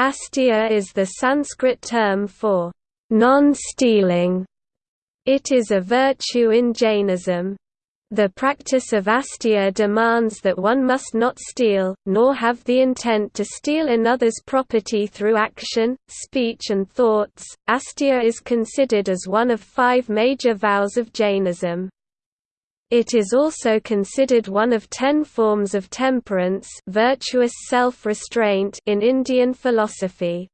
Asteya is the Sanskrit term for non-stealing. It is a virtue in Jainism. The practice of asteya demands that one must not steal, nor have the intent to steal another's property through action, speech and thoughts. Asteya is considered as one of five major vows of Jainism. It is also considered one of ten forms of temperance virtuous self-restraint in Indian philosophy.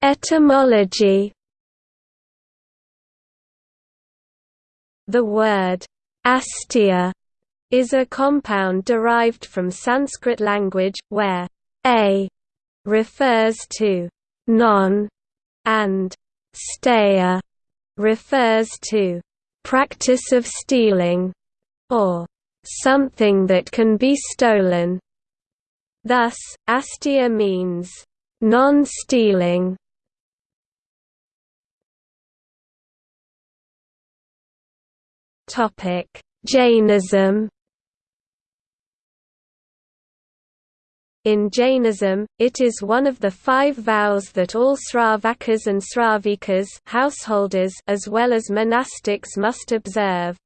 Etymology The word asteya is a compound derived from Sanskrit language, where a refers to non and steya refers to practice of stealing or something that can be stolen. Thus, asteya means non-stealing Topic: Jainism. In Jainism, it is one of the five vows that all Sravakas and Sravikas householders as well as monastics must observe.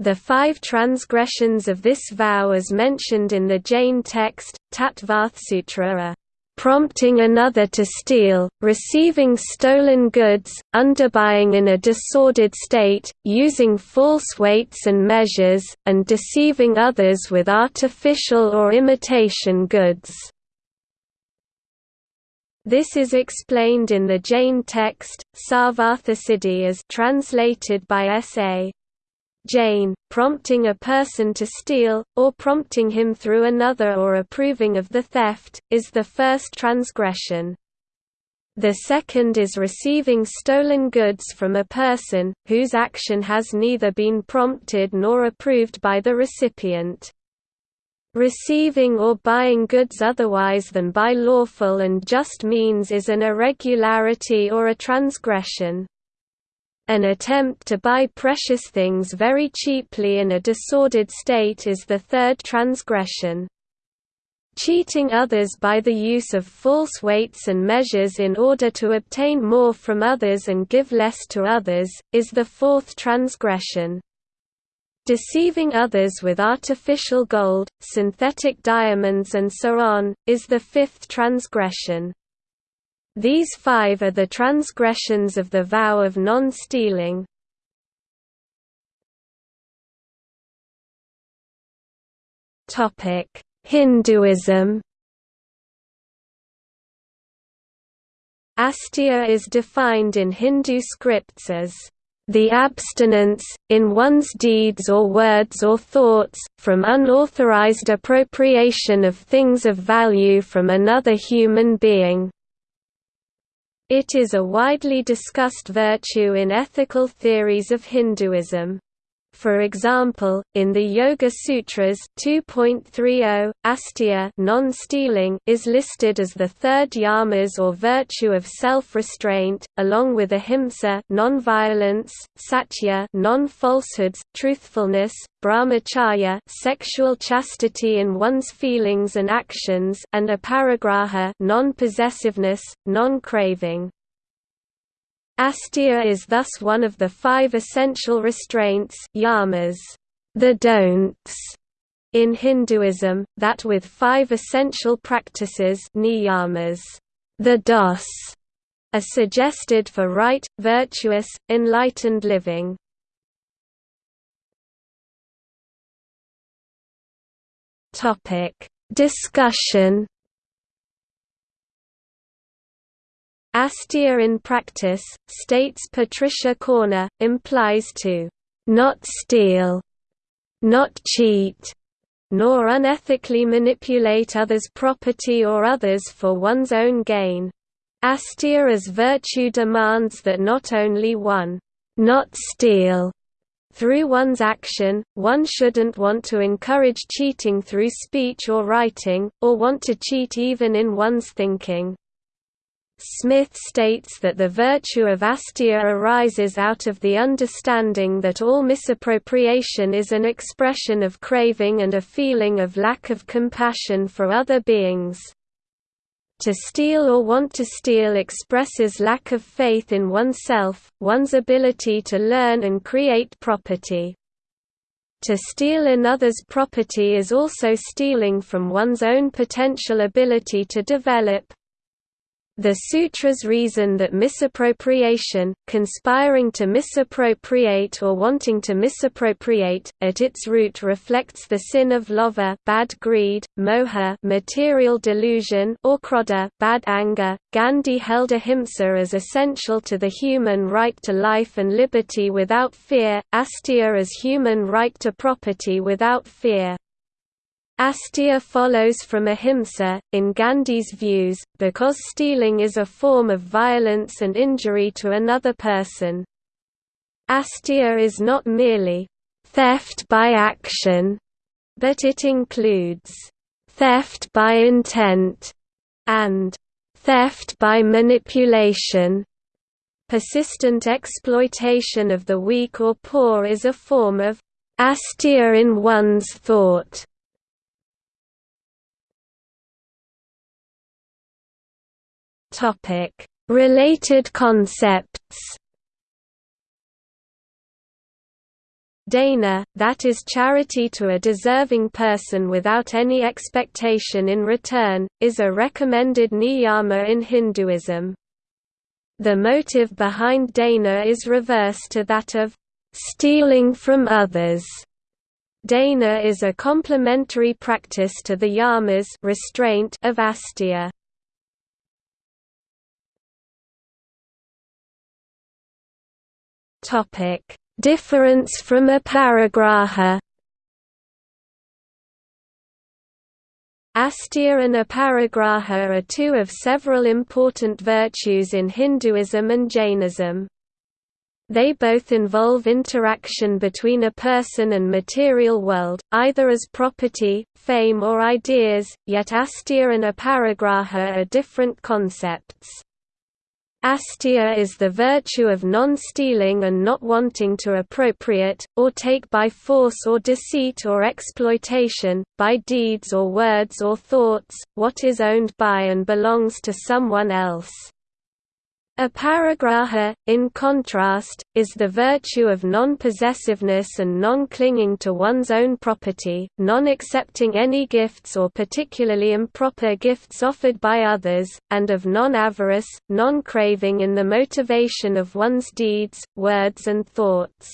The five transgressions of this vow as mentioned in the Jain text, Tattvarthasutra are prompting another to steal, receiving stolen goods, underbuying in a disordered state, using false weights and measures, and deceiving others with artificial or imitation goods. This is explained in the Jain text, Sarvarthasiddhi as translated by S.A. Jain, prompting a person to steal, or prompting him through another or approving of the theft, is the first transgression. The second is receiving stolen goods from a person, whose action has neither been prompted nor approved by the recipient. Receiving or buying goods otherwise than by lawful and just means is an irregularity or a transgression. An attempt to buy precious things very cheaply in a disordered state is the third transgression. Cheating others by the use of false weights and measures in order to obtain more from others and give less to others, is the fourth transgression. Deceiving others with artificial gold, synthetic diamonds and so on, is the fifth transgression. These five are the transgressions of the vow of non-stealing. Hinduism Asteya is defined in Hindu scripts as the abstinence, in one's deeds or words or thoughts, from unauthorized appropriation of things of value from another human being. It is a widely discussed virtue in ethical theories of Hinduism. For example, in the Yoga Sutras 2.30, asteya non-stealing is listed as the third yamas or virtue of self-restraint, along with ahimsa non-violence, satya non-falsehoods, truthfulness, brahmacharya sexual chastity in one's feelings and actions, and aparigraha non-possessiveness, non-craving. Asteya is thus one of the five essential restraints yamas, the don'ts, in Hinduism, that with five essential practices niyamas, the dos, are suggested for right, virtuous, enlightened living. Discussion Asteya in practice, states Patricia Corner, implies to not steal, not cheat, nor unethically manipulate others' property or others for one's own gain. Asteya as virtue demands that not only one not steal through one's action, one shouldn't want to encourage cheating through speech or writing, or want to cheat even in one's thinking. Smith states that the virtue of asteya arises out of the understanding that all misappropriation is an expression of craving and a feeling of lack of compassion for other beings. To steal or want to steal expresses lack of faith in oneself, one's ability to learn and create property. To steal another's property is also stealing from one's own potential ability to develop, the sutras reason that misappropriation, conspiring to misappropriate or wanting to misappropriate, at its root reflects the sin of lobha bad greed, moha material delusion or krodha bad anger. Gandhi held ahimsa as essential to the human right to life and liberty without fear, asteya as human right to property without fear. Asteya follows from ahimsa, in Gandhi's views, because stealing is a form of violence and injury to another person. Asteya is not merely theft by action, but it includes theft by intent and theft by manipulation. Persistent exploitation of the weak or poor is a form of asteya in one's thought. Topic: Related concepts. Dana, that is charity to a deserving person without any expectation in return, is a recommended niyama in Hinduism. The motive behind dana is reverse to that of stealing from others. Dana is a complementary practice to the yamas restraint of asteya. Difference from aparigraha. Asteya and aparigraha are two of several important virtues in Hinduism and Jainism. They both involve interaction between a person and material world, either as property, fame or ideas, yet asteya and aparigraha are different concepts. Asteya is the virtue of non-stealing and not wanting to appropriate, or take by force or deceit or exploitation, by deeds or words or thoughts, what is owned by and belongs to someone else. Aparigraha, in contrast, is the virtue of non-possessiveness and non-clinging to one's own property, non-accepting any gifts or particularly improper gifts offered by others, and of non-avarice, non-craving in the motivation of one's deeds, words and thoughts.